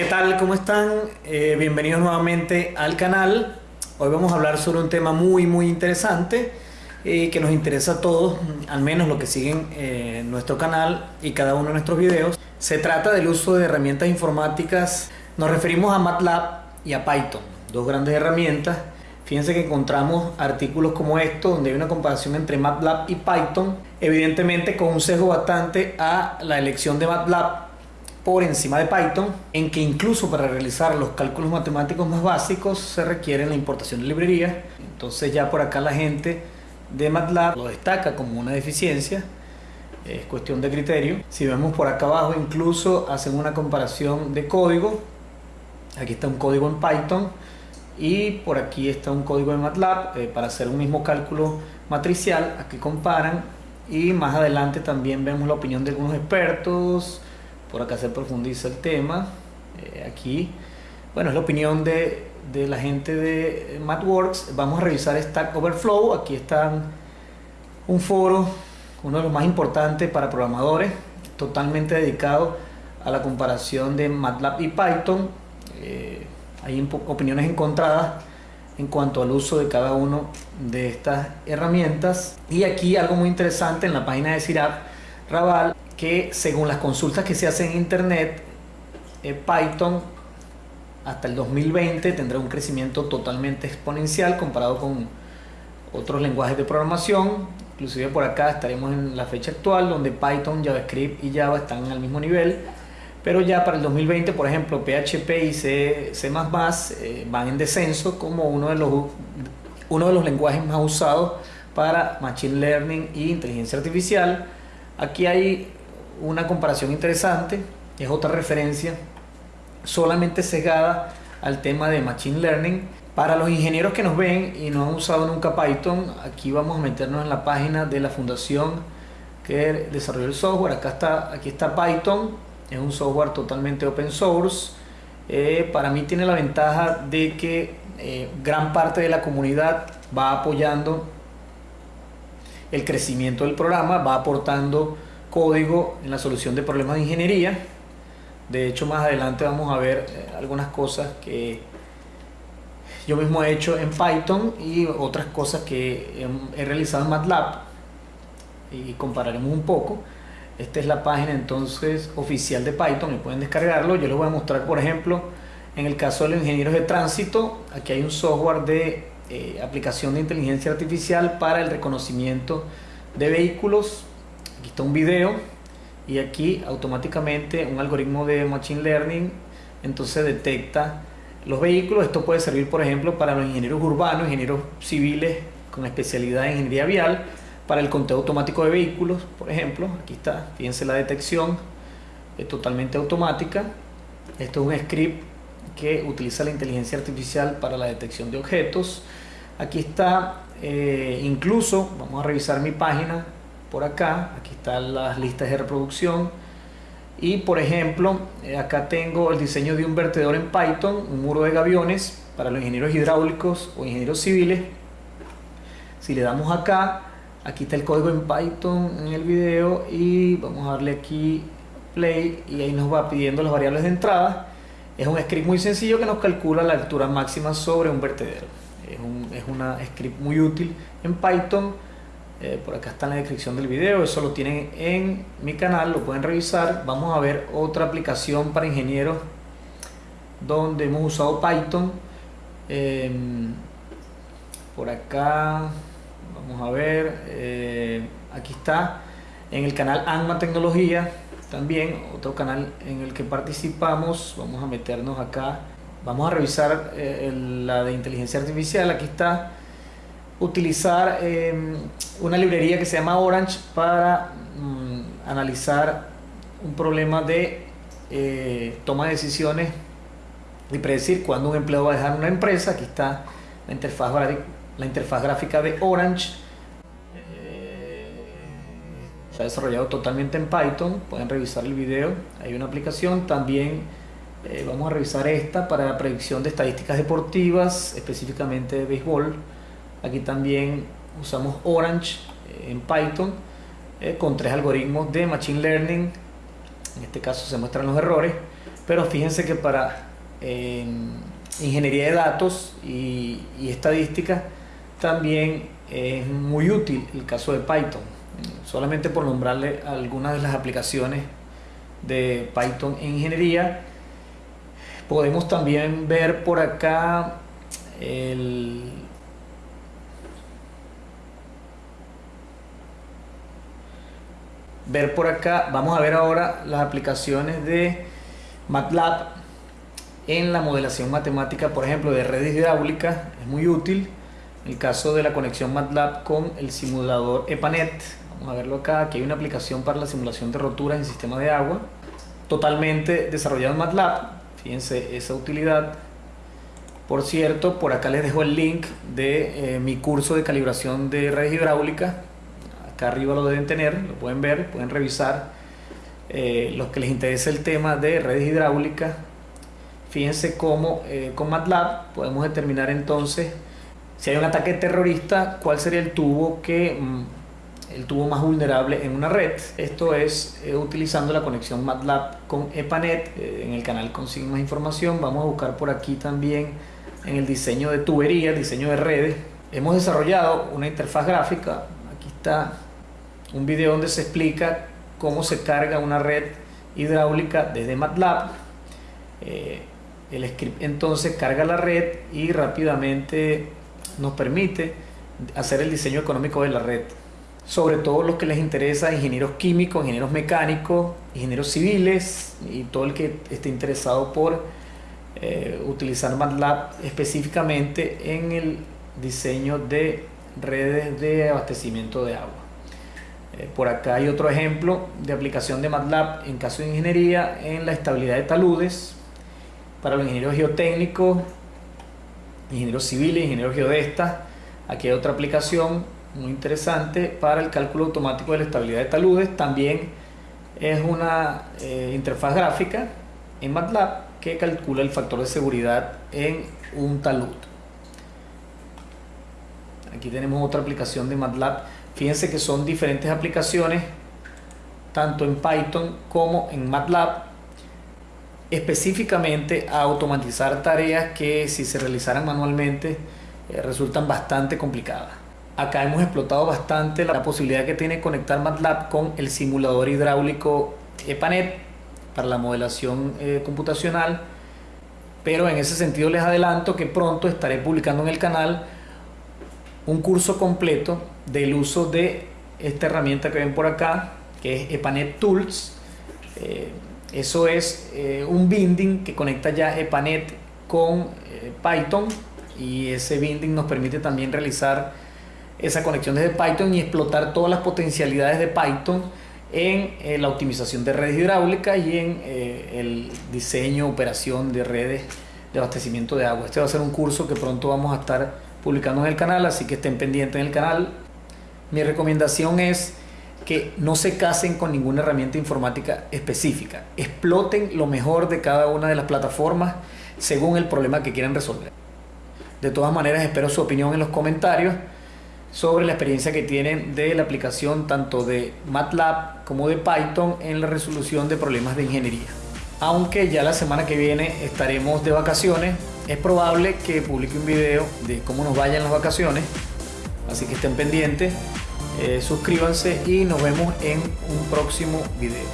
¿Qué tal? ¿Cómo están? Eh, bienvenidos nuevamente al canal. Hoy vamos a hablar sobre un tema muy muy interesante eh, que nos interesa a todos, al menos los que siguen eh, nuestro canal y cada uno de nuestros videos. Se trata del uso de herramientas informáticas. Nos referimos a MATLAB y a Python, dos grandes herramientas. Fíjense que encontramos artículos como estos donde hay una comparación entre MATLAB y Python, evidentemente con un sesgo bastante a la elección de MATLAB por encima de Python, en que incluso para realizar los cálculos matemáticos más básicos se requiere la importación de librerías. Entonces ya por acá la gente de MATLAB lo destaca como una deficiencia, es cuestión de criterio. Si vemos por acá abajo incluso hacen una comparación de código, aquí está un código en Python y por aquí está un código en MATLAB eh, para hacer un mismo cálculo matricial, aquí comparan y más adelante también vemos la opinión de algunos expertos, por acá se profundiza el tema, eh, aquí, bueno, es la opinión de, de la gente de MathWorks, vamos a revisar Stack Overflow, aquí está un foro, uno de los más importantes para programadores, totalmente dedicado a la comparación de MATLAB y Python, eh, hay opiniones encontradas en cuanto al uso de cada uno de estas herramientas. Y aquí algo muy interesante en la página de CIRAP Raval que según las consultas que se hacen en internet, eh, Python hasta el 2020 tendrá un crecimiento totalmente exponencial comparado con otros lenguajes de programación. Inclusive por acá estaremos en la fecha actual donde Python, JavaScript y Java están al mismo nivel. Pero ya para el 2020, por ejemplo, PHP y C, C++ eh, van en descenso como uno de, los, uno de los lenguajes más usados para Machine Learning e inteligencia artificial. Aquí hay una comparación interesante, es otra referencia solamente cegada al tema de Machine Learning. Para los ingenieros que nos ven y no han usado nunca Python, aquí vamos a meternos en la página de la fundación que desarrolló el software. Acá está, aquí está Python, es un software totalmente open source. Eh, para mí tiene la ventaja de que eh, gran parte de la comunidad va apoyando el crecimiento del programa, va aportando código en la solución de problemas de ingeniería. De hecho, más adelante vamos a ver eh, algunas cosas que yo mismo he hecho en Python y otras cosas que he realizado en MATLAB y compararemos un poco. Esta es la página entonces oficial de Python y pueden descargarlo. Yo les voy a mostrar, por ejemplo, en el caso de los ingenieros de tránsito, aquí hay un software de eh, aplicación de inteligencia artificial para el reconocimiento de vehículos Aquí está un video y aquí automáticamente un algoritmo de Machine Learning entonces detecta los vehículos. Esto puede servir, por ejemplo, para los ingenieros urbanos, ingenieros civiles con especialidad en ingeniería vial, para el conteo automático de vehículos, por ejemplo. Aquí está, fíjense la detección, es totalmente automática. Esto es un script que utiliza la inteligencia artificial para la detección de objetos. Aquí está, eh, incluso, vamos a revisar mi página, por acá, aquí están las listas de reproducción. Y por ejemplo eh, acá tengo el diseño de un vertedor en Python, un muro de gaviones para los ingenieros hidráulicos o ingenieros civiles. Si le damos acá, aquí está el código en Python en el video y vamos a darle aquí play y ahí nos va pidiendo las variables de entrada. Es un script muy sencillo que nos calcula la altura máxima sobre un vertedero. Es, un, es script muy útil en Python eh, por acá está en la descripción del video, eso lo tienen en mi canal, lo pueden revisar. Vamos a ver otra aplicación para ingenieros donde hemos usado Python. Em, por acá, vamos a ver, eh, aquí está en el canal Anma Tecnología, también otro canal en el que participamos. Vamos a meternos acá, vamos a revisar eh, la de inteligencia artificial, aquí está utilizar em, una librería que se llama Orange para mm, analizar un problema de eh, toma de decisiones y predecir cuándo un empleado va a dejar una empresa. Aquí está la interfaz, la interfaz gráfica de Orange. Eh, se ha desarrollado totalmente en Python. Pueden revisar el video. Hay una aplicación. También eh, vamos a revisar esta para la predicción de estadísticas deportivas, específicamente de béisbol. Aquí también usamos Orange eh, en Python eh, con tres algoritmos de Machine Learning. En este caso se muestran los errores, pero fíjense que para ingeniería de datos y, y estadística también es muy útil el caso de Python. Solamente por nombrarle algunas de las aplicaciones de Python en ingeniería, podemos también ver por acá el ver por acá, vamos a ver ahora las aplicaciones de MATLAB en la modelación matemática, por ejemplo, de redes hidráulicas, es muy útil. En el caso de la conexión MATLAB con el simulador EPANET, vamos a verlo acá, aquí hay una aplicación para la simulación de roturas en sistema de agua, totalmente desarrollado en MATLAB, fíjense esa utilidad. Por cierto, por acá les dejo el link de eh, mi curso de calibración de redes hidráulicas, acá arriba lo deben tener, lo pueden ver, pueden revisar. Eh, los que les interesa el tema de redes hidráulicas, fíjense cómo eh, con MATLAB podemos determinar entonces si hay un ataque terrorista, cuál sería el tubo que mm, el tubo más vulnerable en una red. Esto es eh, utilizando la conexión MATLAB con EPANET. en el canal consiguen más información. Vamos a buscar por aquí también en el diseño de tuberías, diseño de redes. Hemos desarrollado una interfaz gráfica. Aquí está un video donde se explica cómo se carga una red hidráulica desde MATLAB. Eh, el script entonces carga la red y rápidamente nos permite hacer el diseño económico de la red. Sobre todo los que les interesa, ingenieros químicos, ingenieros mecánicos, ingenieros civiles y todo el que esté interesado por eh, utilizar MATLAB específicamente en el diseño de redes de abastecimiento de agua. Eh, por acá hay otro ejemplo de aplicación de MATLAB en caso de ingeniería en la estabilidad de taludes para los ingenieros geotécnicos, ingenieros civiles, ingenieros geodestas. Aquí hay otra aplicación muy interesante para el cálculo automático de la estabilidad de taludes. También es una eh, interfaz gráfica en MATLAB que calcula el factor de seguridad en un talud. Aquí tenemos otra aplicación de MATLAB Fíjense que son diferentes aplicaciones, tanto en Python como en MATLAB, específicamente a automatizar tareas que si se realizaran manualmente eh, resultan bastante complicadas. Acá hemos explotado bastante la posibilidad que tiene conectar MATLAB con el simulador hidráulico EPANET para la modelación eh, computacional, pero en ese sentido les adelanto que pronto estaré publicando en el canal un curso completo del uso de esta herramienta que ven por acá, que es EPANET Tools. Eh, eso es eh, un binding que conecta ya EPANET con eh, Python y ese binding nos permite también realizar esa conexión desde Python y explotar todas las potencialidades de Python en la optimización de redes hidráulicas y en el diseño, operación de redes de abastecimiento de agua. Este va a ser un curso que pronto vamos a estar publicando en el canal, así que estén pendientes en el canal. Mi recomendación es que no se casen con ninguna herramienta informática específica. Exploten lo mejor de cada una de las plataformas según el problema que quieran resolver. De todas maneras, espero su opinión en los comentarios sobre la experiencia que tienen de la aplicación tanto de MATLAB como de Python en la resolución de problemas de ingeniería. Aunque ya la semana que viene estaremos de vacaciones, es probable que publique un video de cómo nos vayan las vacaciones. Así que estén pendientes, eh, suscríbanse y nos vemos en un próximo video.